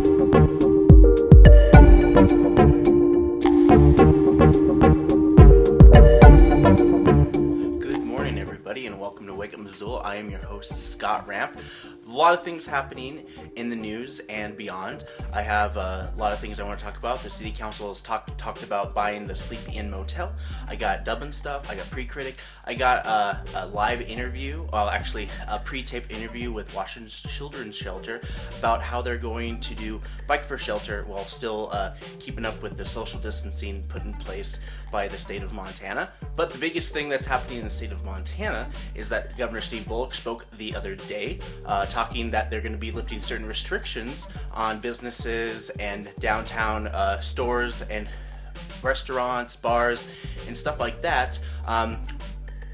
Good I am your host, Scott Ramp. A lot of things happening in the news and beyond. I have uh, a lot of things I want to talk about. The City Council has talk, talked about buying the Sleepy Inn Motel. I got Dublin stuff. I got pre-critic. I got uh, a live interview, well, actually a pre-taped interview with Washington Children's Shelter about how they're going to do Bike for Shelter while still uh, keeping up with the social distancing put in place by the state of Montana. But the biggest thing that's happening in the state of Montana is that Governor Steve Bullock spoke the other day, uh, talking that they're going to be lifting certain restrictions on businesses and downtown uh, stores and restaurants, bars, and stuff like that. Um,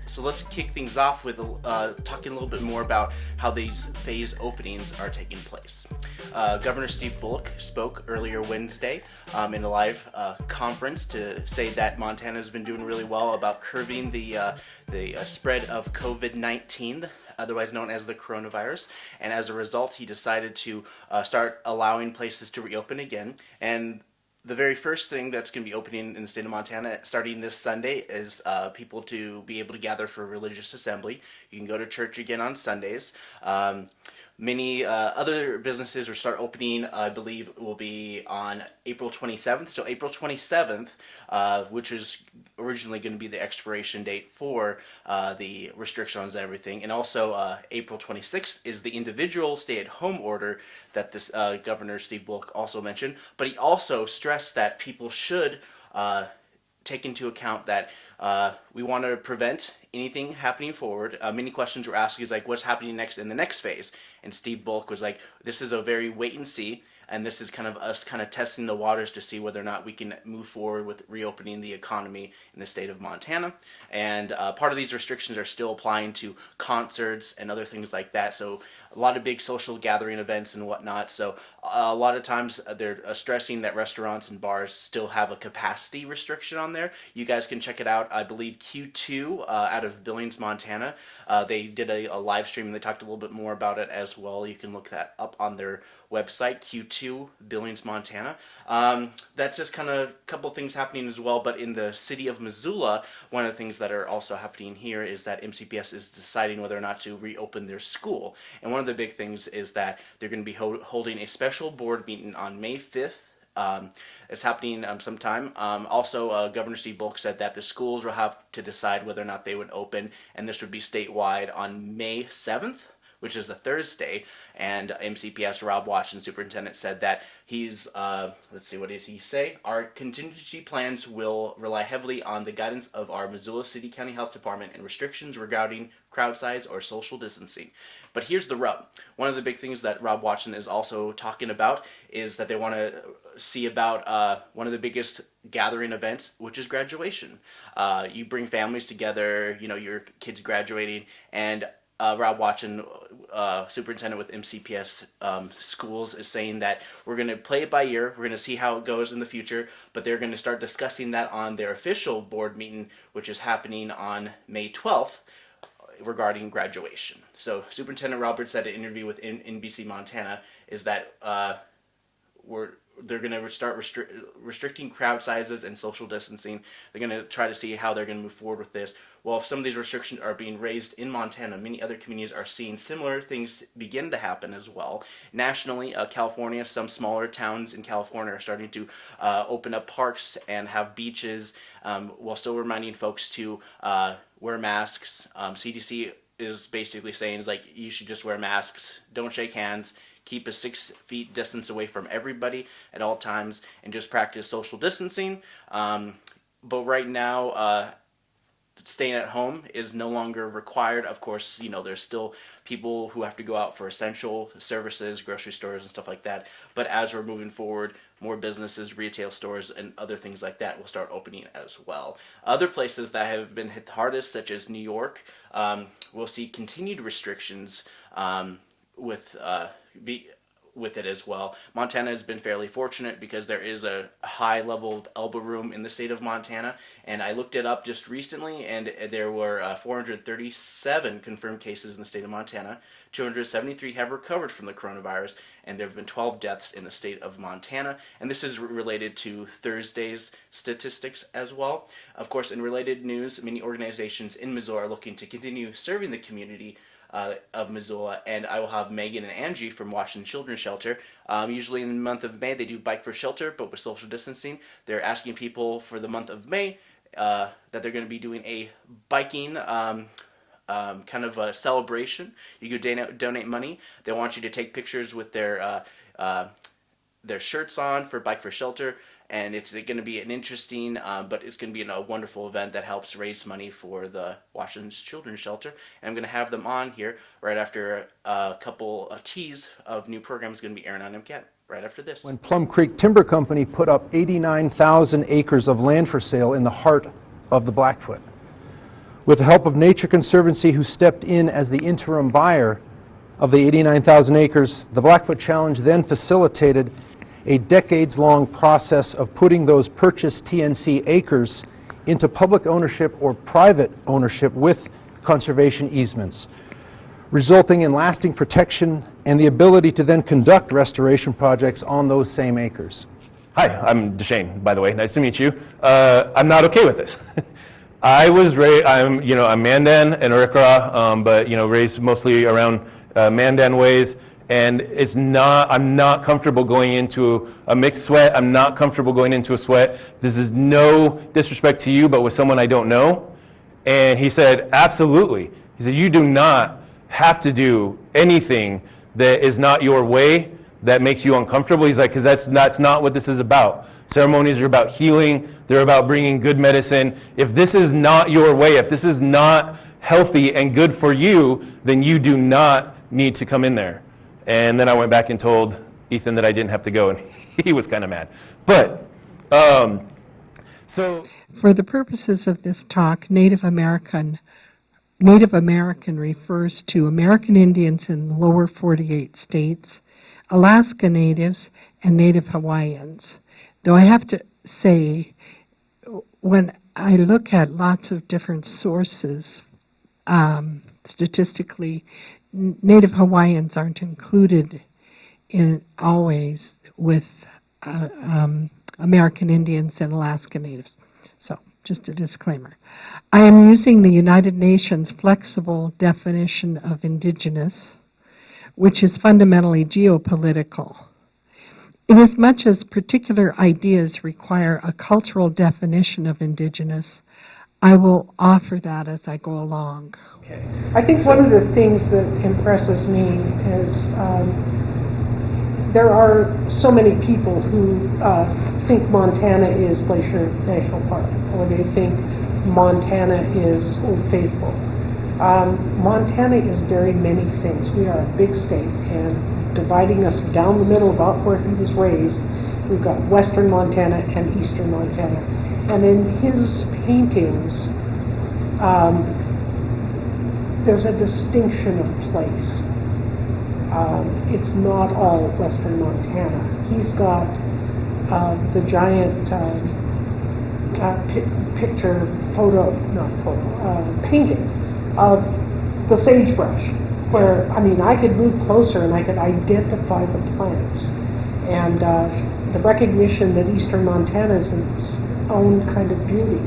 so let's kick things off with uh, talking a little bit more about how these phase openings are taking place. Uh, Governor Steve Bullock spoke earlier Wednesday um, in a live uh, conference to say that Montana has been doing really well about curbing the uh, the uh, spread of COVID-19 otherwise known as the coronavirus. And as a result, he decided to uh, start allowing places to reopen again. And the very first thing that's going to be opening in the state of Montana starting this Sunday is uh, people to be able to gather for religious assembly. You can go to church again on Sundays. Um, many uh, other businesses will start opening, I believe, will be on April 27th. So April 27th, uh, which is originally going to be the expiration date for uh, the restrictions and everything. And also uh, April 26th is the individual stay-at-home order that this uh, Governor Steve Bullock also mentioned. But he also stressed that people should uh, take into account that uh, we want to prevent anything happening forward. Uh, many questions were asked, is like, what's happening next in the next phase? And Steve Bullock was like, this is a very wait and see and this is kind of us kind of testing the waters to see whether or not we can move forward with reopening the economy in the state of Montana. And uh, part of these restrictions are still applying to concerts and other things like that. So a lot of big social gathering events and whatnot. So a lot of times uh, they're uh, stressing that restaurants and bars still have a capacity restriction on there. You guys can check it out. I believe Q2 uh, out of Billings, Montana. Uh, they did a, a live stream and they talked a little bit more about it as well. You can look that up on their website, Q2 Billings, Montana. Um, that's just kind of a couple things happening as well, but in the city of Missoula, one of the things that are also happening here is that MCPS is deciding whether or not to reopen their school. And one of the big things is that they're going to be ho holding a special board meeting on May 5th um, it's happening um, sometime. Um, also, uh, Governor Steve Bullock said that the schools will have to decide whether or not they would open, and this would be statewide on May 7th which is a Thursday, and MCPS Rob Watson, superintendent, said that he's, uh, let's see, what does he say? Our contingency plans will rely heavily on the guidance of our Missoula City County Health Department and restrictions regarding crowd size or social distancing. But here's the rub. One of the big things that Rob Watson is also talking about is that they want to see about uh, one of the biggest gathering events, which is graduation. Uh, you bring families together, you know, your kids graduating, and uh, Rob Watson, uh, superintendent with MCPS um, schools, is saying that we're going to play it by ear. We're going to see how it goes in the future, but they're going to start discussing that on their official board meeting, which is happening on May 12th regarding graduation. So Superintendent Roberts said an interview with NBC Montana is that uh, we're they're going to start restri restricting crowd sizes and social distancing. They're going to try to see how they're going to move forward with this. Well, if some of these restrictions are being raised in Montana, many other communities are seeing similar things begin to happen as well. Nationally, uh, California, some smaller towns in California are starting to uh, open up parks and have beaches um, while still reminding folks to uh, wear masks. Um, CDC is basically saying is like you should just wear masks, don't shake hands, keep a six feet distance away from everybody at all times, and just practice social distancing. Um, but right now, uh, staying at home is no longer required. Of course, you know, there's still people who have to go out for essential services, grocery stores and stuff like that. But as we're moving forward, more businesses, retail stores, and other things like that will start opening as well. Other places that have been hit the hardest, such as New York, um, will see continued restrictions um, with uh, be with it as well. Montana has been fairly fortunate because there is a high level of elbow room in the state of Montana, and I looked it up just recently, and there were uh, 437 confirmed cases in the state of Montana. 273 have recovered from the coronavirus, and there have been 12 deaths in the state of Montana. And this is related to Thursday's statistics as well. Of course, in related news, many organizations in Missoula are looking to continue serving the community uh, of Missoula, and I will have Megan and Angie from Washington Children's Shelter. Um, usually in the month of May, they do Bike for Shelter, but with social distancing, they're asking people for the month of May uh, that they're going to be doing a biking um, um, kind of a celebration. You could donate, donate money. They want you to take pictures with their uh, uh their shirts on for Bike for Shelter and it's going to be an interesting, uh, but it's going to be a wonderful event that helps raise money for the Washington Children's Shelter. And I'm going to have them on here right after a couple of teas of new programs going to be airing on MCAT right after this. When Plum Creek Timber Company put up 89,000 acres of land for sale in the heart of the Blackfoot. With the help of Nature Conservancy, who stepped in as the interim buyer of the 89,000 acres, the Blackfoot Challenge then facilitated a decades-long process of putting those purchased TNC acres into public ownership or private ownership with conservation easements, resulting in lasting protection and the ability to then conduct restoration projects on those same acres. Hi, I'm Deshane, by the way. Nice to meet you. Uh, I'm not okay with this. I was raised, I'm, you know, I'm Mandan and Arikara, um, but, you know, raised mostly around uh, Mandan ways and it's not, I'm not comfortable going into a mixed sweat. I'm not comfortable going into a sweat. This is no disrespect to you, but with someone I don't know. And he said, absolutely. He said, you do not have to do anything that is not your way that makes you uncomfortable. He's like, because that's, that's not what this is about. Ceremonies are about healing. They're about bringing good medicine. If this is not your way, if this is not healthy and good for you, then you do not need to come in there. And then I went back and told Ethan that I didn't have to go, and he was kind of mad. But, um, so. For the purposes of this talk, Native American Native American refers to American Indians in the lower 48 states, Alaska Natives, and Native Hawaiians. Though I have to say, when I look at lots of different sources, um, statistically, Native Hawaiians aren't included in always with uh, um, American Indians and Alaska Natives. So, just a disclaimer. I am using the United Nations flexible definition of indigenous, which is fundamentally geopolitical. Inasmuch as particular ideas require a cultural definition of indigenous, I will offer that as I go along. Okay. I think one of the things that impresses me is um, there are so many people who uh, think Montana is Glacier National Park, or they think Montana is Old Faithful. Um, Montana is very many things. We are a big state, and dividing us down the middle about where he was raised, we've got western Montana and eastern Montana. And in his paintings, um, there's a distinction of place. Um, it's not all western Montana. He's got uh, the giant uh, uh, pi picture, photo, not photo, uh, painting of the sagebrush, where, I mean, I could move closer and I could identify the plants. And uh, the recognition that eastern Montana is own kind of beauty.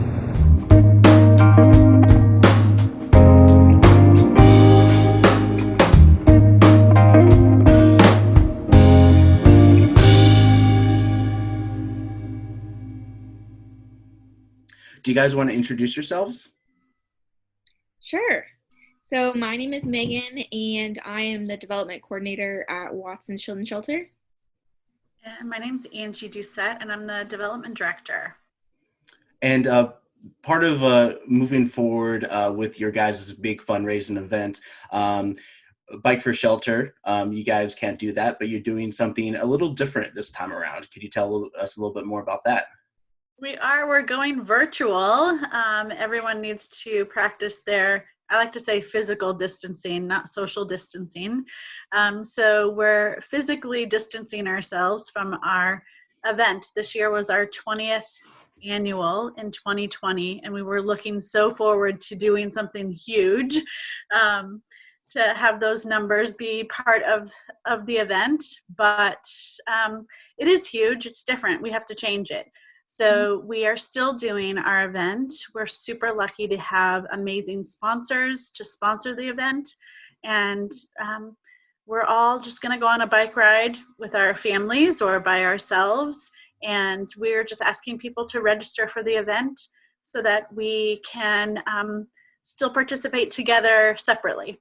Do you guys want to introduce yourselves? Sure. So my name is Megan, and I am the development coordinator at Watson Children's Shelter. And my name is Angie Doucette, and I'm the development director. And uh, part of uh, moving forward uh, with your guys' big fundraising event, um, Bike for Shelter, um, you guys can't do that, but you're doing something a little different this time around. Could you tell us a little bit more about that? We are. We're going virtual. Um, everyone needs to practice their I like to say physical distancing, not social distancing. Um, so we're physically distancing ourselves from our event. This year was our 20th annual in 2020, and we were looking so forward to doing something huge. Um, to have those numbers be part of of the event. But um, it is huge it's different we have to change it. So we are still doing our event. We're super lucky to have amazing sponsors to sponsor the event. And um, we're all just going to go on a bike ride with our families or by ourselves and we're just asking people to register for the event so that we can um, still participate together separately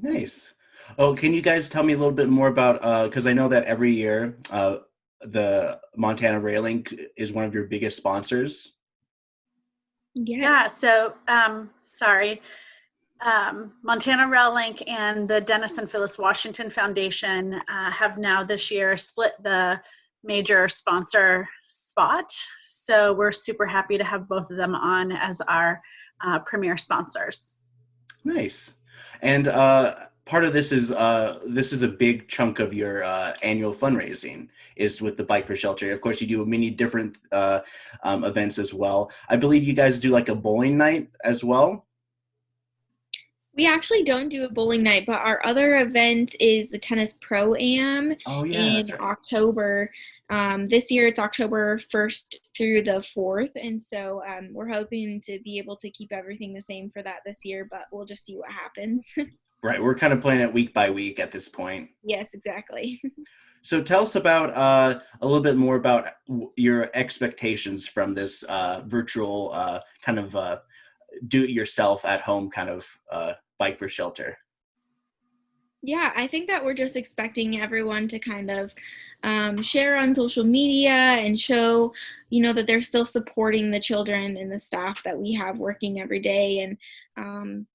Nice. Oh, can you guys tell me a little bit more about, because I know that every year uh, the Montana Rail-Link is one of your biggest sponsors. Yes. Yeah, so um, sorry. Um, Montana Rail-Link and the Dennis and Phyllis Washington Foundation uh, have now this year split the major sponsor spot. So we're super happy to have both of them on as our uh, premier sponsors. Nice. And uh, part of this is uh, this is a big chunk of your uh, annual fundraising is with the Bike for Shelter. Of course, you do many different uh, um, events as well. I believe you guys do like a bowling night as well. We actually don't do a bowling night, but our other event is the tennis pro am Oh yeah, in right. October. Um, this year it's October 1st through the 4th, and so um, we're hoping to be able to keep everything the same for that this year, but we'll just see what happens. Right, we're kind of playing it week by week at this point. yes, exactly. So tell us about uh, a little bit more about w- your expectations from this uh, virtual uh, kind of uh, do-it-yourself at home kind of uh, bike for shelter. Yeah, I think that we're just expecting everyone to kind of um, share on social media and show, you know, that they're still supporting the children and the staff that we have working every day, and um,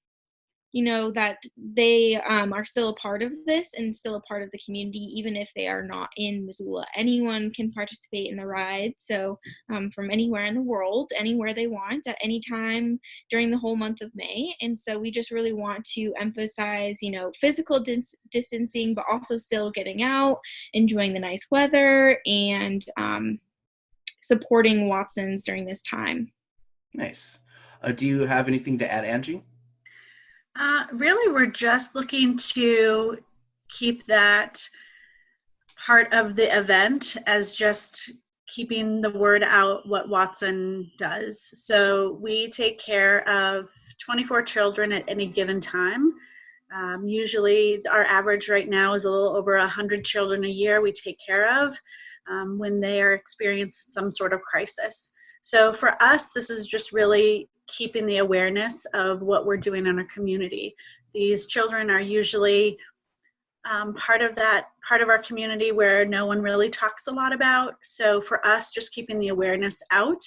you know that they um, are still a part of this and still a part of the community, even if they are not in Missoula. Anyone can participate in the ride, so um, from anywhere in the world, anywhere they want, at any time during the whole month of May. And so we just really want to emphasize, you know, physical dis- distancing, but also still getting out, enjoying the nice weather, and um, supporting Watsons during this time. Nice. Uh, do you have anything to add, Angie? Uh, really, we're just looking to keep that part of the event as just keeping the word out what Watson does. So we take care of 24 children at any given time. Um, usually, our average right now is a little over 100 children a year we take care of um, when they are experiencing some sort of crisis. So for us, this is just really keeping the awareness of what we're doing in our community. These children are usually um, part of that part of our community where no one really talks a lot about. So for us, just keeping the awareness out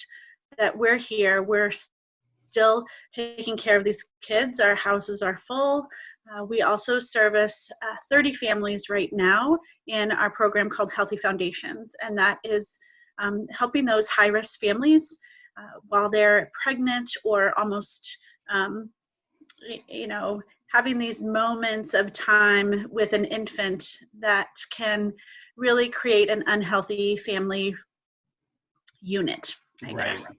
that we're here, we're still taking care of these kids. Our houses are full. Uh, we also service uh, 30 families right now in our program called Healthy Foundations, and that is um, helping those high risk families uh, while they're pregnant or almost, um, you know, having these moments of time with an infant that can really create an unhealthy family unit. I Right. guess.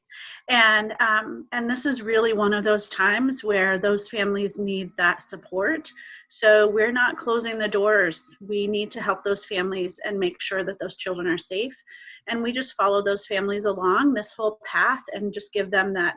And um, and this is really one of those times where those families need that support. So we're not closing the doors. We need to help those families and make sure that those children are safe. And we just follow those families along this whole path and just give them that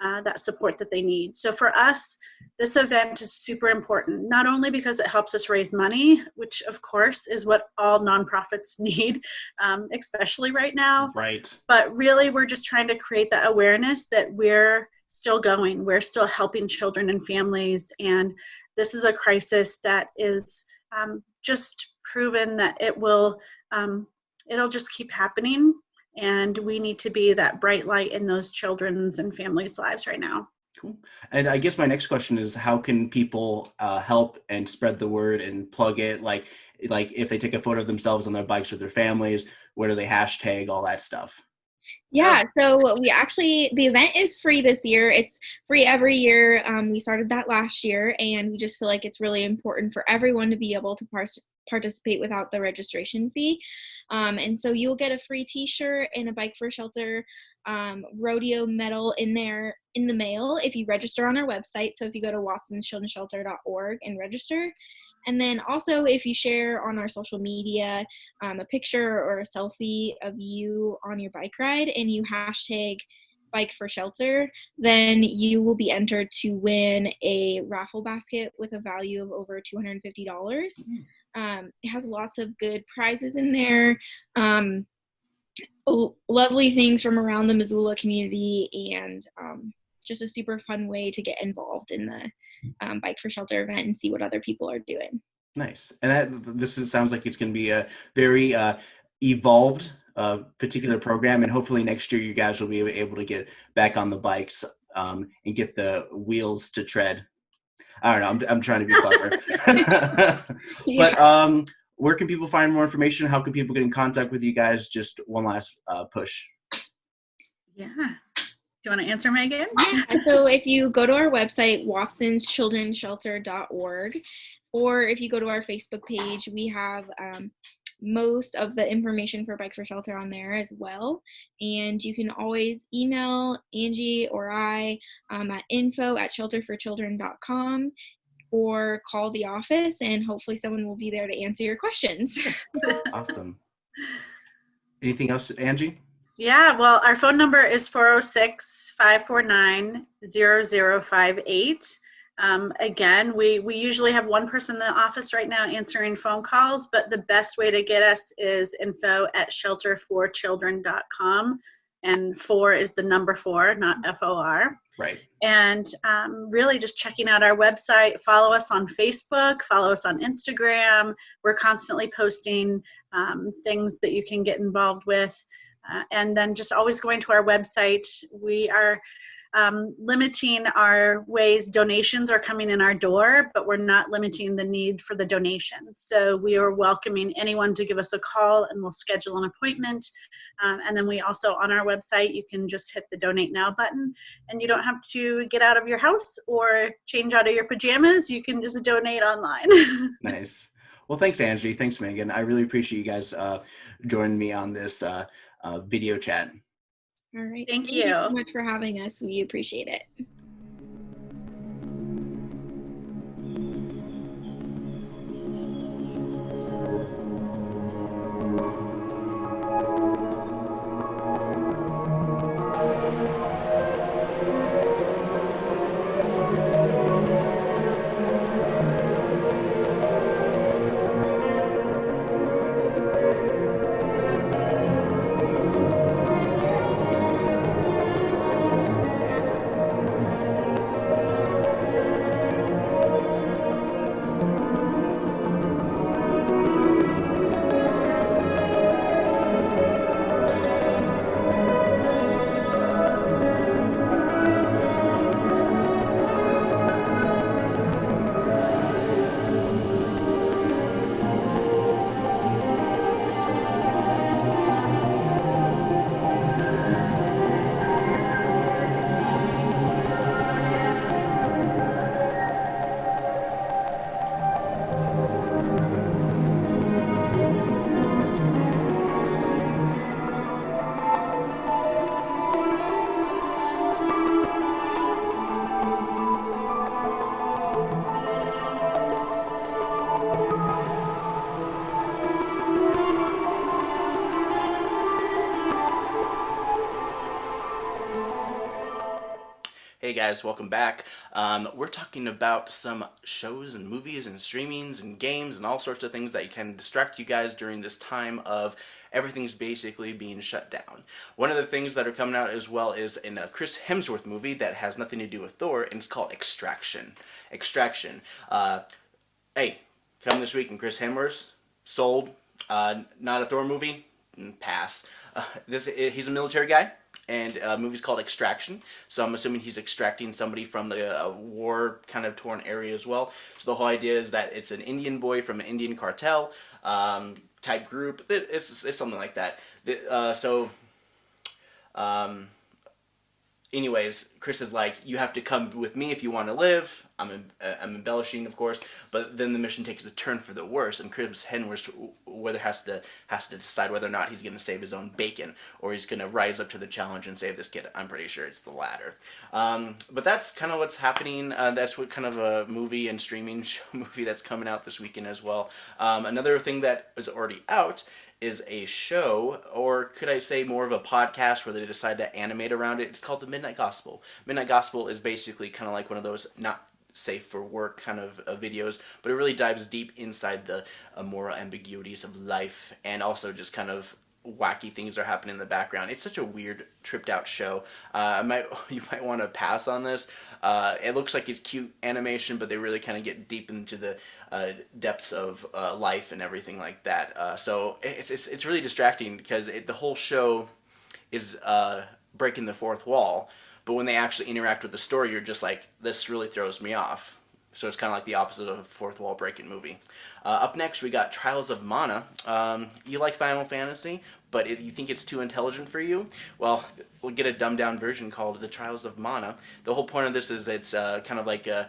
uh, that support that they need. So for us, this event is super important, not only because it helps us raise money, which of course is what all nonprofits need, um, especially right now, Right. but really we're just trying to create that awareness that we're still going, we're still helping children and families, and this is a crisis that is um, just proven that it will, um, it'll just keep happening and we need to be that bright light in those children's and families' lives right now. Cool. And I guess my next question is, how can people uh, help and spread the word and plug it? Like, like if they take a photo of themselves on their bikes with their families, where do they hashtag all that stuff? Yeah, so we actually, the event is free this year. It's free every year. Um, we started that last year, and we just feel like it's really important for everyone to be able to par- participate without the registration fee. Um, and so you'll get a free t shirt and a Bike for Shelter um, rodeo medal in there in the mail if you register on our website. So if you go to watsonschildrenshelter.org and register, and then also, if you share on our social media um, a picture or a selfie of you on your bike ride and you hashtag bike for shelter, then you will be entered to win a raffle basket with a value of over $250. Mm-hmm. Um, it has lots of good prizes in there. Um, lovely things from around the Missoula community and um, just a super fun way to get involved in the um, bike for shelter event and see what other people are doing. Nice, and that this is, sounds like it's going to be a very uh, evolved uh, particular program, and hopefully next year you guys will be able to get back on the bikes um, and get the wheels to tread. I don't know. I'm, I'm trying to be clever, but um, where can people find more information? How can people get in contact with you guys? Just one last uh, push. Yeah. Do you want to answer, Megan? Yeah. so if you go to our website, watsonschildrenshelter.org, or if you go to our Facebook page, we have um, most of the information for Bike for Shelter on there as well. And you can always email Angie or I um, at info at shelterforchildren.com or call the office and hopefully someone will be there to answer your questions. awesome. Anything else, Angie? Yeah, well, our phone number is 406 549 0058. Um, again, we, we usually have one person in the office right now answering phone calls, but the best way to get us is info at shelterforchildren.com. And four is the number four, not F O R. Right. And um, really just checking out our website. Follow us on Facebook, follow us on Instagram. We're constantly posting um, things that you can get involved with. And then just always going to our website. We are um, limiting our ways donations are coming in our door, but we're not limiting the need for the donations. So we are welcoming anyone to give us a call and we'll schedule an appointment. Um, and then we also, on our website, you can just hit the donate now button and you don't have to get out of your house or change out of your pajamas. You can just donate online. nice. Well, thanks, Angie. Thanks, Megan. I really appreciate you guys uh, joining me on this uh, Uh, video chat. All right. Thank, Thank you. you so much for having us. We appreciate it. Guys, welcome back. Um, we're talking about some shows and movies and streamings and games and all sorts of things that can distract you guys during this time of everything's basically being shut down. One of the things that are coming out as well is in a Chris Hemsworth movie that has nothing to do with Thor, and it's called Extraction. Extraction. Uh, hey, come this week and Chris Hemsworth, sold. Uh, not a Thor movie, mm, pass. Uh, this he's a military guy and a uh, movie's called Extraction. So I'm assuming he's extracting somebody from the uh, war kind of torn area as well. So the whole idea is that it's an Indian boy from an Indian cartel um, type group. It's, it's something like that. Uh, so Um, anyways, Chris is like, you have to come with me if you want to live. I'm, uh, I'm embellishing, of course, but then the mission takes a turn for the worse, and Chris Hemsworth whether has to has to decide whether or not he's going to save his own bacon or he's going to rise up to the challenge and save this kid. I'm pretty sure it's the latter. Um, but that's kind of what's happening. Uh, that's what kind of a movie and streaming show movie that's coming out this weekend as well. Um, another thing that is already out is a show, or could I say more of a podcast where they decide to animate around it. It's called The Midnight Gospel. Midnight Gospel is basically kind of like one of those not safe for work kind of uh, videos, but it really dives deep inside the uh, moral ambiguities of life and also just kind of wacky things are happening in the background. It's such a weird, tripped out show. Uh, I might you might want to pass on this. Uh, it looks like it's cute animation, but they really kind of get deep into the uh, depths of uh, life and everything like that. Uh, so it's it's it's really distracting because it, the whole show is uh, breaking the fourth wall. But when they actually interact with the story, you're just like, this really throws me off. So it's kind of like the opposite of a fourth wall breaking movie. Uh, up next, we got Trials of Mana. Um, you like Final Fantasy, but if you think it's too intelligent for you, well, we'll get a dumbed down version called The Trials of Mana. The whole point of this is it's uh, kind of like a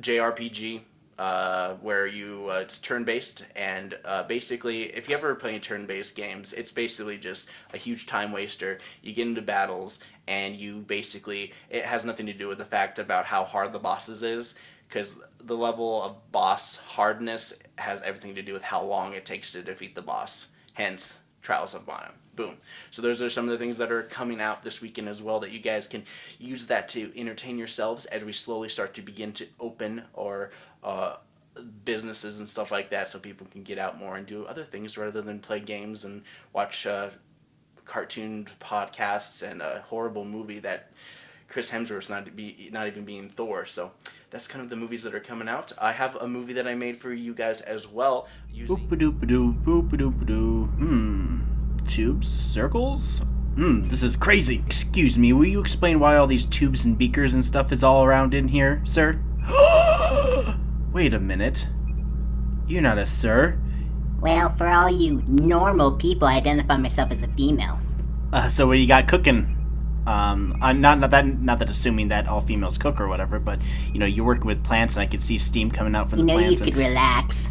JRPG uh, where you uh, it's turn based and uh, basically if you ever play turn based games it's basically just a huge time waster you get into battles and you basically it has nothing to do with the fact about how hard the bosses is because the level of boss hardness has everything to do with how long it takes to defeat the boss hence Trials of Mana. Boom. So those are some of the things that are coming out this weekend as well that you guys can use that to entertain yourselves as we slowly start to begin to open our uh, businesses and stuff like that so people can get out more and do other things rather than play games and watch uh, cartoon podcasts and a horrible movie that Chris Hemsworth's not be not even being Thor. So that's kind of the movies that are coming out. I have a movie that I made for you guys as well. Using. Hmm. Tubes? Circles? Hmm, this is crazy. Excuse me, will you explain why all these tubes and beakers and stuff is all around in here, sir? Wait a minute. You're not a sir. Well, for all you normal people, I identify myself as a female. Uh, so what do you got cooking? Um, I'm not not that not that assuming that all females cook or whatever, but you know you're working with plants and I could see steam coming out from You the plants. You know, you could relax.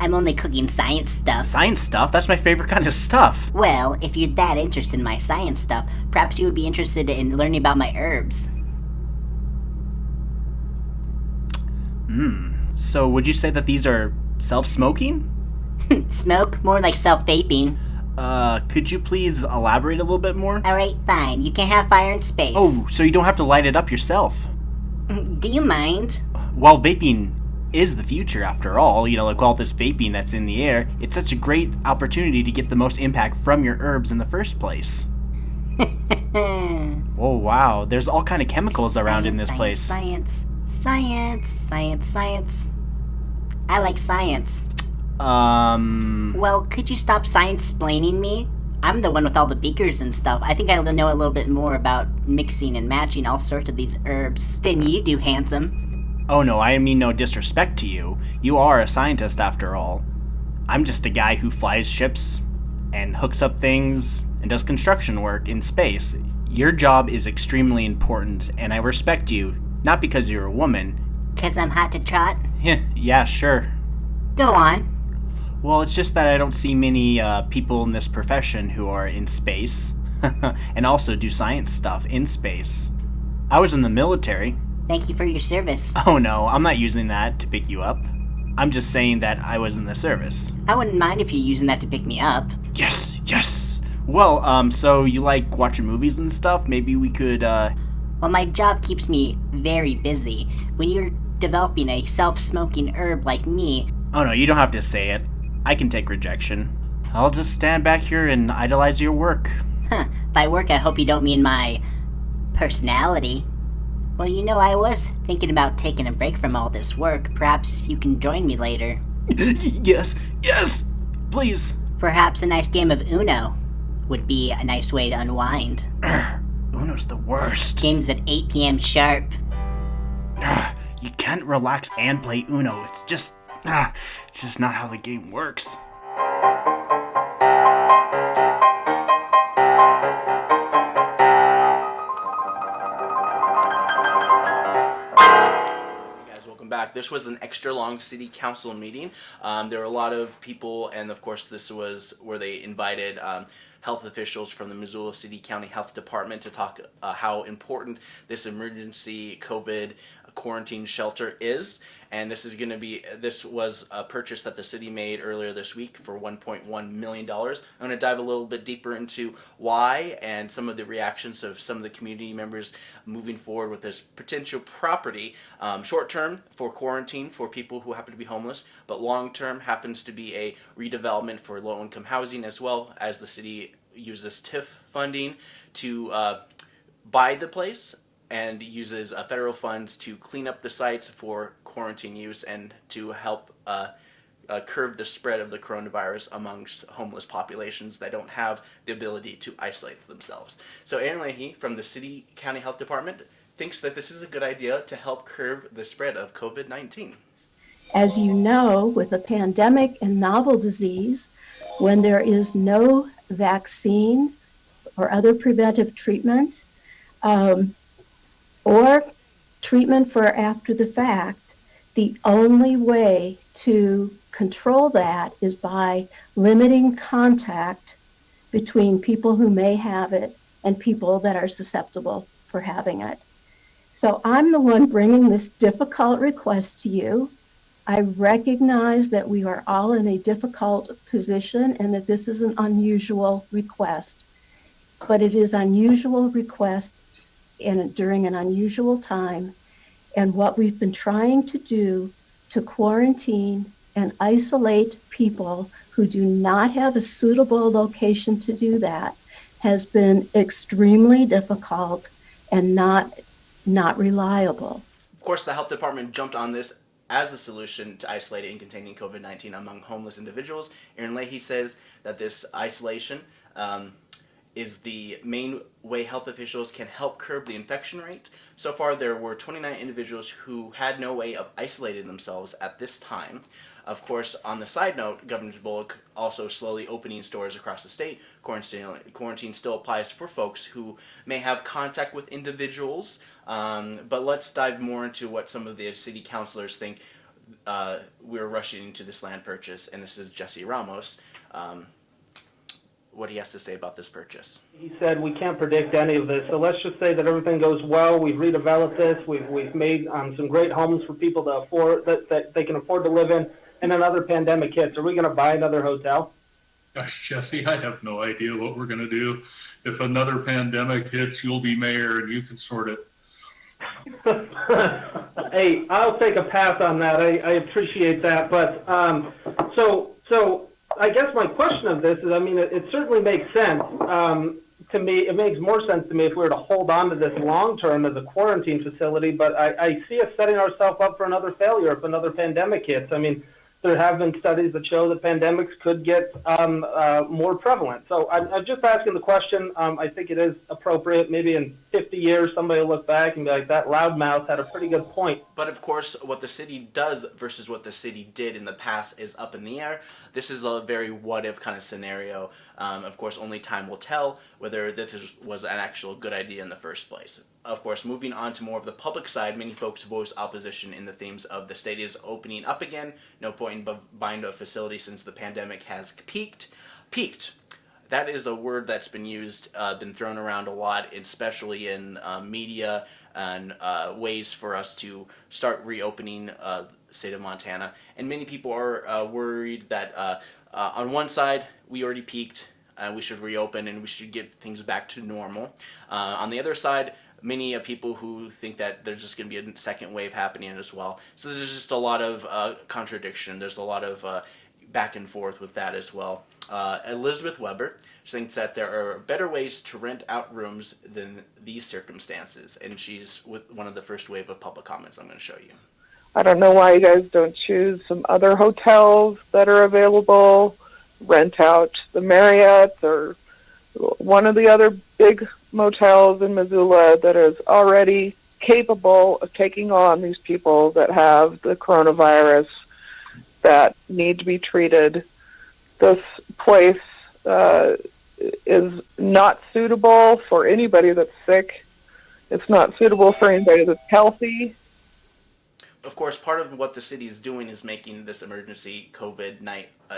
I'm only cooking science stuff. science stuff. That's my favorite kind of stuff. Well, if you're that interested in my science stuff, perhaps you would be interested in learning about my herbs. Hmm. So would you say that these are self-smoking? Smoke? More like self vaping. Uh, could you please elaborate a little bit more? Alright, fine. You can have fire in space. Oh, so you don't have to light it up yourself. Do you mind? Well, vaping is the future after all. You know, like all this vaping that's in the air, it's such a great opportunity to get the most impact from your herbs in the first place. Oh wow, there's all kind of chemicals around in this Science, place. Science, science, science, science. I like science. Um, Well, could you stop science explaining me? I'm the one with all the beakers and stuff. I think I know a little bit more about mixing and matching all sorts of these herbs than you do, handsome. oh no, I mean no disrespect to you. You are a scientist after all. I'm just a guy who flies ships and hooks up things and does construction work in space. Your job is extremely important, and I respect you, not because you're a woman. Cause I'm hot to trot? Heh, yeah, sure. Go on. Well, it's just that I don't see many uh, people in this profession who are in space and also do science stuff in space. I was in the military. Thank you for your service. Oh no, I'm not using that to pick you up. I'm just saying that I was in the service. I wouldn't mind if you're using that to pick me up. Yes, yes. Well, um, so you like watching movies and stuff? Maybe we could, uh, Well, my job keeps me very busy. When you're developing a self smoking herb like me, oh no, you don't have to say it. I can take rejection. I'll just stand back here and idolize your work. huh, by work I hope you don't mean my personality. Well, you know, I was thinking about taking a break from all this work. Perhaps you can join me later. yes, yes, please. Perhaps a nice game of Uno would be a nice way to unwind. Uno's the worst. Game's at 8 p.m. sharp. Ah, you can't relax and play Uno. It's just, ah, it's just not how the game works. back. This was an extra long city council meeting. Um, there were a lot of people, and of course, this was where they invited um, health officials from the Missoula City County Health Department to talk uh, how important this emergency COVID quarantine shelter is. And this is going to be this was a purchase that the city made earlier this week for 1.1 million dollars. I'm going to dive a little bit deeper into why and some of the reactions of some of the community members moving forward with this potential property um, short term for quarantine for people who happen to be homeless but long term happens to be a redevelopment for low income housing as well as the city uses TIF funding to uh, buy the place and uses uh, federal funds to clean up the sites for quarantine use and to help uh, uh, curb the spread of the coronavirus amongst homeless populations that don't have the ability to isolate themselves. So Ellen Leahy from the City County Health Department thinks that this is a good idea to help curb the spread of COVID-19. As you know, with a pandemic and novel disease, when there is no vaccine or other preventive treatment, um, or treatment for after the fact, the only way to control that is by limiting contact between people who may have it and people that are susceptible for having it. So I'm the one bringing this difficult request to you. I recognize that we are all in a difficult position and that this is an unusual request. But it is unusual request in, during an unusual time. And what we've been trying to do to quarantine and isolate people who do not have a suitable location to do that has been extremely difficult and not not reliable. Of course, the health department jumped on this as a solution to isolating and containing COVID-19 among homeless individuals. Ellen Leahy says that this isolation um, is the main way health officials can help curb the infection rate. So far, there were 29 individuals who had no way of isolating themselves at this time. Of course, on the side note, Governor Bullock also slowly opening stores across the state. Quarantine, quarantine still applies for folks who may have contact with individuals. Um, but let's dive more into what some of the city councilors think uh, we're rushing into this land purchase. And this is Jesse Ramos. Um, what he has to say about this purchase. He said we can't predict any of this, so let's just say that everything goes well. We've redeveloped this. We've we've made um, some great homes for people to afford that, that they can afford to live in. And another pandemic hits. Are we going to buy another hotel? Gosh, Jesse, I have no idea what we're going to do. If another pandemic hits, you'll be mayor and you can sort it. hey, I'll take a pass on that. I, I appreciate that, but um, so so I guess my question of this is, I mean, it, it certainly makes sense um, to me. It makes more sense to me if we were to hold on to this long term as a quarantine facility. But I, I see us setting ourselves up for another failure if another pandemic hits. I mean, there have been studies that show that pandemics could get um, uh, more prevalent. So I'm, I'm, just asking the question. Um, I think it is appropriate. Maybe in 50 years, somebody will look back and be like, that loudmouth had a pretty good point. But of course, what the city does versus what the city did in the past is up in the air. This is a very what if kind of scenario. Um, of course, only time will tell whether this was an actual good idea in the first place. Of course, moving on to more of the public side, many folks voice opposition in the themes of the state is opening up again. No point in buying a facility since the pandemic has peaked. Peaked that is a word that's been used, uh, been thrown around a lot, especially in uh, media and uh, ways for us to start reopening uh, state of Montana. And many people are uh, worried that uh, on one side, we already peaked, and we should reopen and we should get things back to normal. on the other side, many people who think that there's just going to be a second wave happening as well. So there's just a lot of contradiction. There's a lot of back and forth with that as well. Uh, Elizabeth Weber thinks that there are better ways to rent out rooms than these circumstances, and she's with one of the first wave of public comments I'm going to show you. I don't know why you guys don't choose some other hotels that are available, rent out the Marriott or one of the other big motels in Missoula that is already capable of taking on these people that have the coronavirus that need to be treated. This place uh, is not suitable for anybody that's sick. It's not suitable for anybody that's healthy. of course, part of what the city is doing is making this emergency COVID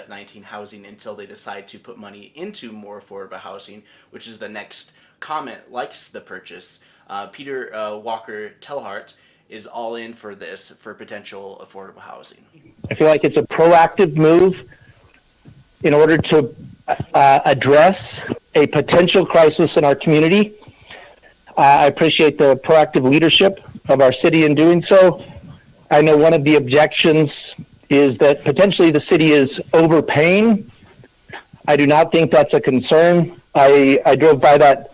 19 housing until they decide to put money into more affordable housing, which is the next comment, likes the purchase. Uh, Peter uh, Walker Telhart is all in for this for potential affordable housing. I feel like it's a proactive move in order to uh, address a potential crisis in our community. Uh, I appreciate the proactive leadership of our city in doing so. I know one of the objections is that potentially the city is overpaying. I do not think that's a concern. I, I drove by that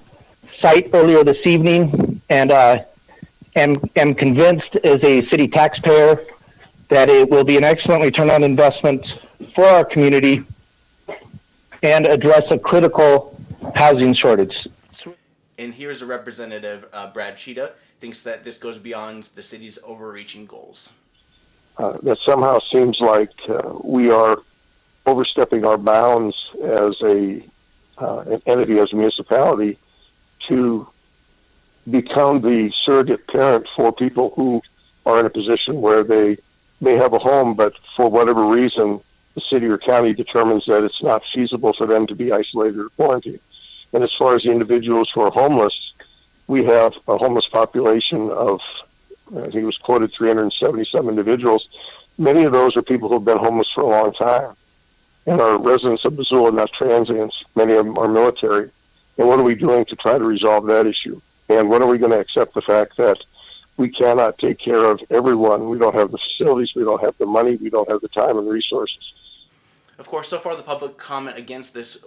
site earlier this evening and uh, am, am convinced as a city taxpayer that it will be an excellent return on investment for our community and address a critical housing shortage. And here's a representative, uh, Brad Cheetah, thinks that this goes beyond the city's overreaching goals. Uh, that somehow seems like uh, we are overstepping our bounds as a uh, an entity, as a municipality, to become the surrogate parent for people who are in a position where they may have a home, but for whatever reason, the city or county determines that it's not feasible for them to be isolated or quarantined. And as far as the individuals who are homeless, we have a homeless population of, I think it was quoted 377 individuals. Many of those are people who have been homeless for a long time and are residents of Missoula, not transients. Many of them are military. And what are we doing to try to resolve that issue? And when are we going to accept the fact that we cannot take care of everyone? We don't have the facilities, we don't have the money, we don't have the time and resources. Of course, so far the public comment against this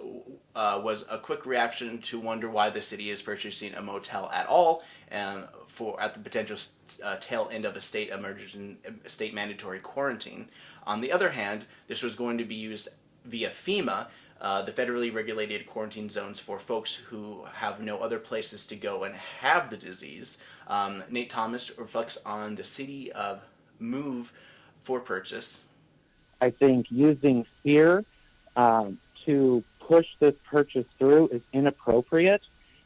uh, was a quick reaction to wonder why the city is purchasing a motel at all, and for at the potential uh, tail end of a state emergency, state mandatory quarantine. On the other hand, this was going to be used via FEMA, uh, the federally regulated quarantine zones for folks who have no other places to go and have the disease. Um, Nate Thomas reflects on the city of move for purchase. I think using fear um, to push this purchase through is inappropriate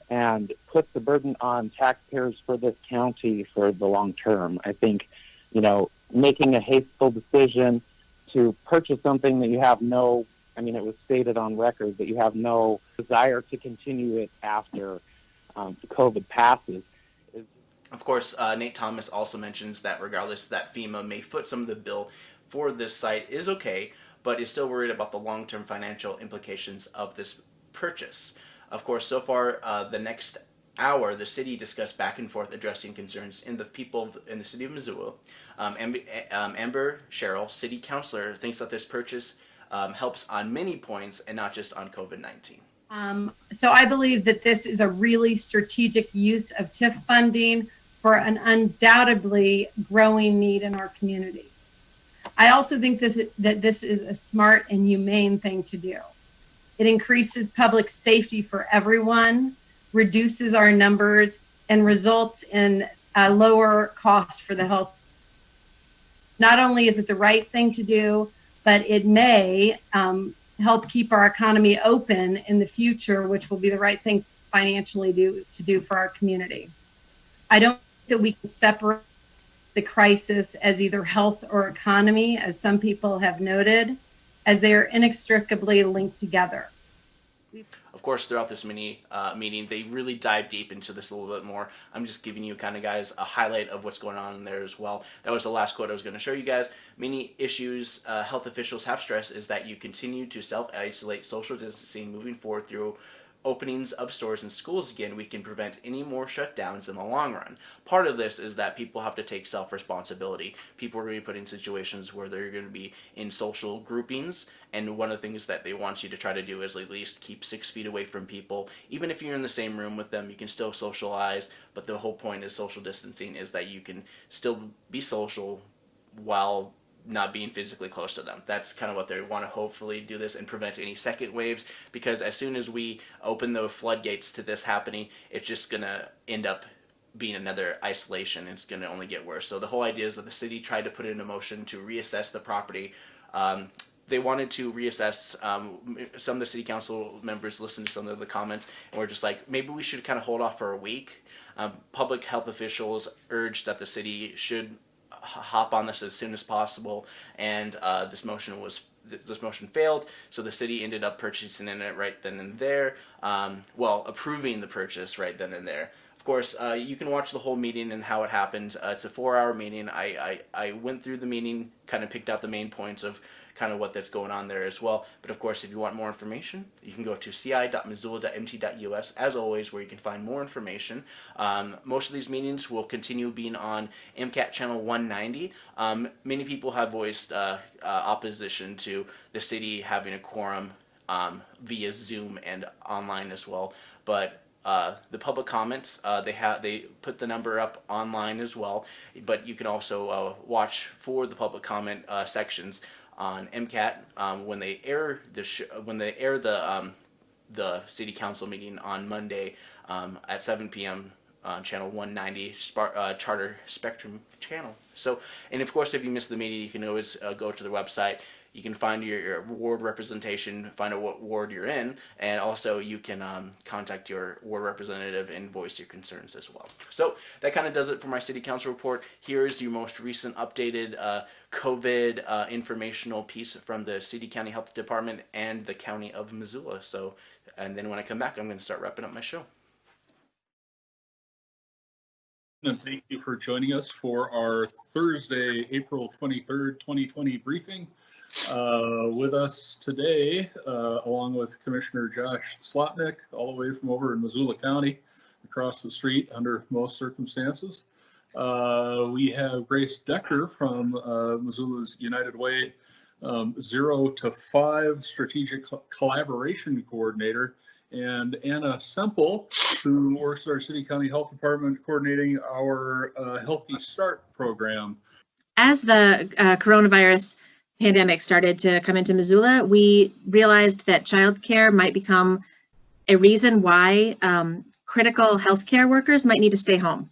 and puts the burden on taxpayers for this county for the long term. I think, you know, making a hasteful decision to purchase something that you have no I mean, it was stated on record that you have no desire to continue it after um, COVID passes. Of course, uh, Nate Thomas also mentions that regardless that FEMA may foot some of the bill for this site is okay, but is still worried about the long-term financial implications of this purchase. Of course, so far, uh, the next hour, the city discussed back and forth addressing concerns in the people in the city of Missoula. Um, Amber, um, Amber Sherrill, city councilor, thinks that this purchase um, helps on many points and not just on COVID-19. Um, so I believe that this is a really strategic use of TIF funding for an undoubtedly growing need in our community. I also think that, that this is a smart and humane thing to do. It increases public safety for everyone, reduces our numbers, and results in a lower cost for the health. Not only is it the right thing to do, but it may um, help keep our economy open in the future, which will be the right thing financially do, to do for our community. I don't think that we can separate the crisis as either health or economy, as some people have noted, as they are inextricably linked together. Of course, throughout this mini uh, meeting, they really dive deep into this a little bit more. I'm just giving you kind of guys a highlight of what's going on there as well. That was the last quote I was going to show you guys. Many issues uh, health officials have stressed is that you continue to self-isolate social distancing moving forward through openings of stores and schools again, we can prevent any more shutdowns in the long run. Part of this is that people have to take self-responsibility. People are going to be put in situations where they're going to be in social groupings, and one of the things that they want you to try to do is at least keep six feet away from people. Even if you're in the same room with them, you can still socialize, but the whole point is social distancing is that you can still be social while not being physically close to them. That's kind of what they want to hopefully do this and prevent any second waves because as soon as we open the floodgates to this happening, it's just going to end up being another isolation. It's going to only get worse. So the whole idea is that the city tried to put it into motion to reassess the property. Um, they wanted to reassess. Um, some of the city council members listened to some of the comments and were just like, maybe we should kind of hold off for a week. Um, public health officials urged that the city should hop on this as soon as possible, and uh, this motion was this motion failed, so the city ended up purchasing it right then and there. Um, well, approving the purchase right then and there. Of course, uh, you can watch the whole meeting and how it happened. Uh, it's a four-hour meeting. I, I, I went through the meeting, kind of picked out the main points of kind of what that's going on there as well. But of course, if you want more information, you can go to ci.missoula.mt.us as always, where you can find more information. Um, most of these meetings will continue being on MCAT channel 190. Um, many people have voiced uh, uh, opposition to the city having a quorum um, via Zoom and online as well, but uh, the public comments uh, they have they put the number up online as well but you can also uh, watch for the public comment uh, sections on MCAT um, when they air the when they air the um, the city council meeting on Monday um, at 7 p.m. on channel 190 Spar uh, Charter Spectrum channel. So, and of course, if you miss the meeting, you can always uh, go to the website you can find your, your, ward representation, find out what ward you're in, and also you can um, contact your ward representative and voice your concerns as well. So that kind of does it for my city council report. Here's your most recent updated uh, COVID uh, informational piece from the City County Health Department and the County of Missoula. So, and then when I come back, I'm going to start wrapping up my show. And thank you for joining us for our Thursday, April 23rd, 2020 briefing. Uh, with us today, uh, along with Commissioner Josh Slotnick, all the way from over in Missoula County, across the street under most circumstances. Uh, we have Grace Decker from uh, Missoula's United Way um, Zero to Five Strategic Collaboration Coordinator, and Anna Semple, who works at our City County Health Department coordinating our uh, Healthy Start program. As the uh, coronavirus pandemic started to come into Missoula, we realized that childcare might become a reason why um, critical healthcare workers might need to stay home.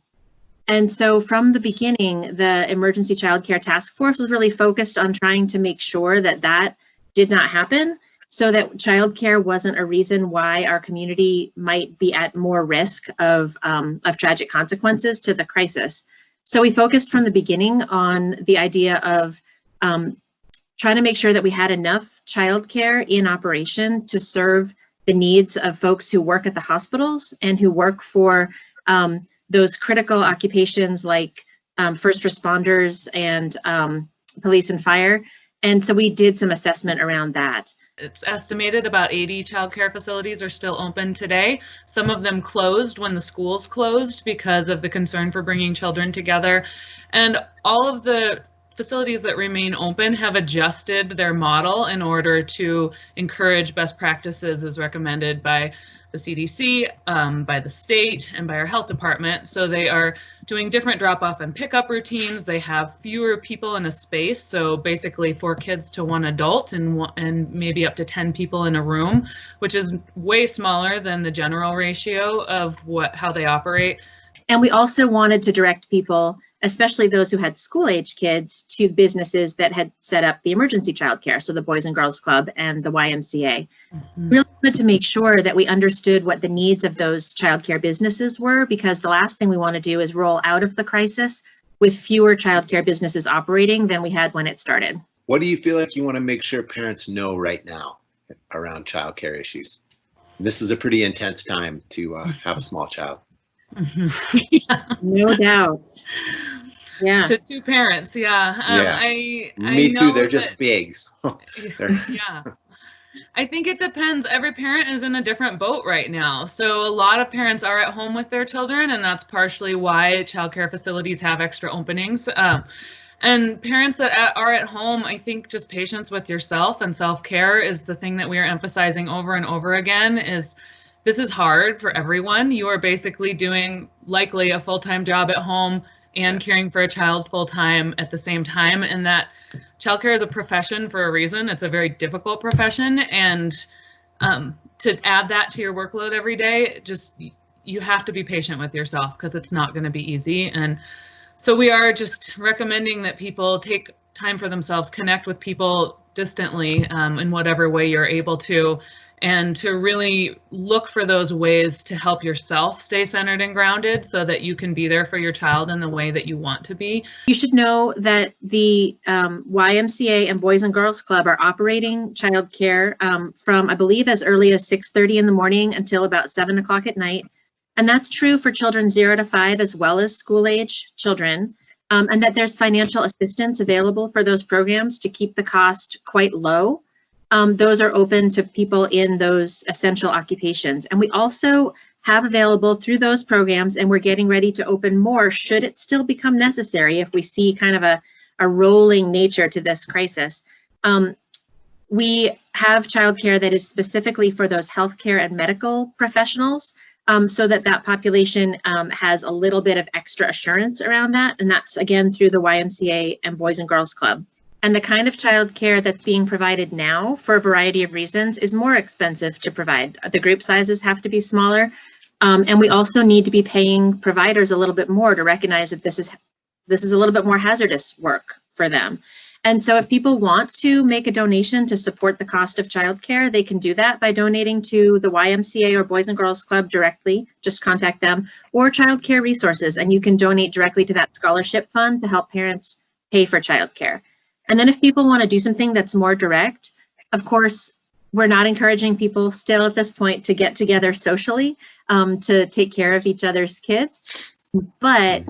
And so from the beginning, the Emergency Child Care Task Force was really focused on trying to make sure that that did not happen so that childcare wasn't a reason why our community might be at more risk of, um, of tragic consequences to the crisis. So we focused from the beginning on the idea of um, trying to make sure that we had enough childcare in operation to serve the needs of folks who work at the hospitals and who work for um, those critical occupations like um, first responders and um, police and fire. And so we did some assessment around that. It's estimated about 80 childcare facilities are still open today. Some of them closed when the schools closed because of the concern for bringing children together. And all of the facilities that remain open have adjusted their model in order to encourage best practices as recommended by the CDC, um, by the state, and by our health department. So they are doing different drop off and pickup routines. They have fewer people in a space, so basically four kids to one adult and, one, and maybe up to 10 people in a room, which is way smaller than the general ratio of what how they operate. And we also wanted to direct people, especially those who had school age kids, to businesses that had set up the emergency childcare, so the Boys and Girls Club and the YMCA. Mm-hmm. Really wanted to make sure that we understood what the needs of those childcare businesses were, because the last thing we want to do is roll out of the crisis with fewer childcare businesses operating than we had when it started. What do you feel like you want to make sure parents know right now around childcare issues? This is a pretty intense time to uh, have a small child. Mm-hmm. yeah. No doubt. Yeah. To two parents, yeah. Um, yeah. I, Me I too. They're that, just big. They're... yeah. I think it depends. Every parent is in a different boat right now. So a lot of parents are at home with their children, and that's partially why childcare facilities have extra openings. Um, and parents that are at home, I think just patience with yourself and self-care is the thing that we are emphasizing over and over again is this is hard for everyone. You are basically doing likely a full time job at home and caring for a child full time at the same time. And that childcare is a profession for a reason. It's a very difficult profession. And um, to add that to your workload every day, just you have to be patient with yourself because it's not going to be easy. And so we are just recommending that people take time for themselves, connect with people distantly um, in whatever way you're able to and to really look for those ways to help yourself stay centered and grounded so that you can be there for your child in the way that you want to be. You should know that the um, YMCA and Boys and Girls Club are operating childcare um, from, I believe, as early as 6.30 in the morning until about 7 o'clock at night. And that's true for children 0 to 5 as well as school-age children. Um, and that there's financial assistance available for those programs to keep the cost quite low um, those are open to people in those essential occupations. And we also have available through those programs, and we're getting ready to open more should it still become necessary if we see kind of a, a rolling nature to this crisis. Um, we have childcare that is specifically for those healthcare and medical professionals um, so that that population um, has a little bit of extra assurance around that. And that's again through the YMCA and Boys and Girls Club. And the kind of childcare that's being provided now for a variety of reasons is more expensive to provide. The group sizes have to be smaller. Um, and we also need to be paying providers a little bit more to recognize that this is this is a little bit more hazardous work for them. And so if people want to make a donation to support the cost of childcare, they can do that by donating to the YMCA or Boys and Girls Club directly, just contact them, or childcare resources, and you can donate directly to that scholarship fund to help parents pay for childcare. And then if people want to do something that's more direct, of course, we're not encouraging people still at this point to get together socially um, to take care of each other's kids, but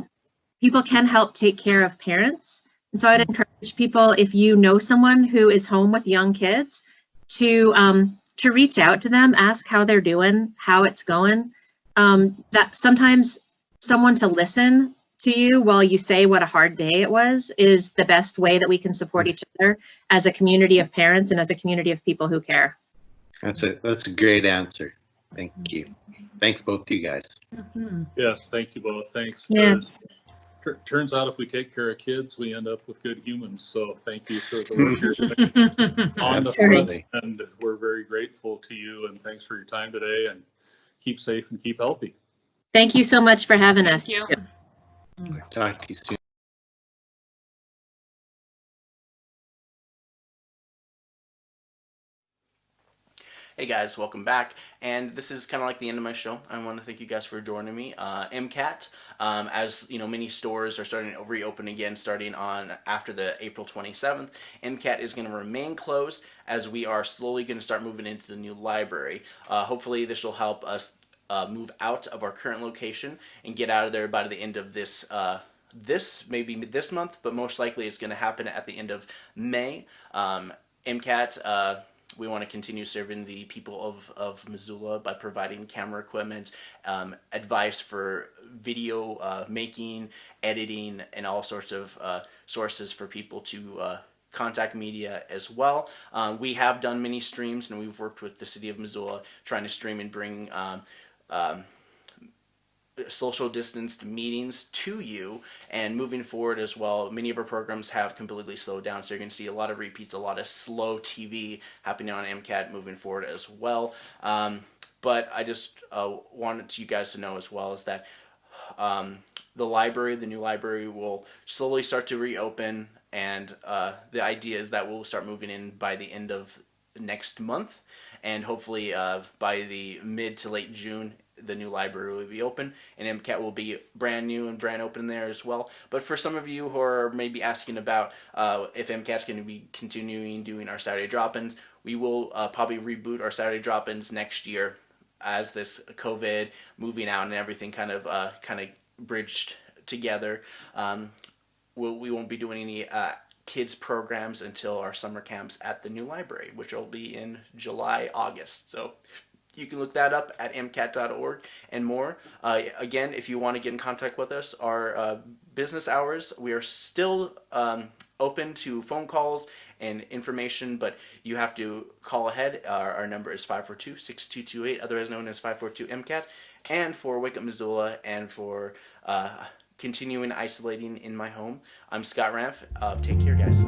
people can help take care of parents. And so I'd encourage people, if you know someone who is home with young kids, to um, to reach out to them, ask how they're doing, how it's going. Um, that sometimes someone to listen to you while you say what a hard day it was is the best way that we can support each other as a community of parents and as a community of people who care. That's a that's a great answer. Thank you. Thanks both to you guys. Mm-hmm. Yes, thank you both. Thanks. Yeah. Uh, turns out if we take care of kids, we end up with good humans. So thank you for the work you're doing on the front, and we're very grateful to you. And thanks for your time today. And keep safe and keep healthy. Thank you so much for having us. Thank you. Talk to you soon. Hey guys, welcome back. And this is kind of like the end of my show. I want to thank you guys for joining me. Uh, MCAT, um, as you know, many stores are starting to reopen again starting on after the April 27th. MCAT is going to remain closed as we are slowly going to start moving into the new library. Uh, hopefully this will help us uh, move out of our current location and get out of there by the end of this uh, this maybe this month, but most likely it's going to happen at the end of May. Um, MCAT, uh, we want to continue serving the people of, of Missoula by providing camera equipment, um, advice for video uh, making, editing, and all sorts of uh, sources for people to uh, contact media as well. Um, we have done many streams and we've worked with the city of Missoula trying to stream and bring um, um, social distanced meetings to you and moving forward as well many of our programs have completely slowed down. So you're going to see a lot of repeats a lot of slow TV happening on MCAT moving forward as well. Um, but I just uh, wanted you guys to know as well is that um, the library the new library will slowly start to reopen and uh, the idea is that we'll start moving in by the end of next month and hopefully uh, by the mid to late June the new library will be open and MCAT will be brand new and brand open there as well. But for some of you who are maybe asking about uh, if MCAT's going to be continuing doing our Saturday drop-ins, we will uh, probably reboot our Saturday drop-ins next year as this COVID moving out and everything kind of uh, kind of bridged together. Um, we'll, we won't be doing any uh, kids programs until our summer camps at the new library, which will be in July, August. So you can look that up at mcat.org and more. Uh, again, if you want to get in contact with us, our uh, business hours, we are still um, open to phone calls and information, but you have to call ahead. Our, our number is 542-6228, otherwise known as 542-MCAT. And for Wake Up Missoula and for uh, continuing isolating in my home, I'm Scott Ranf. Uh, take care, guys.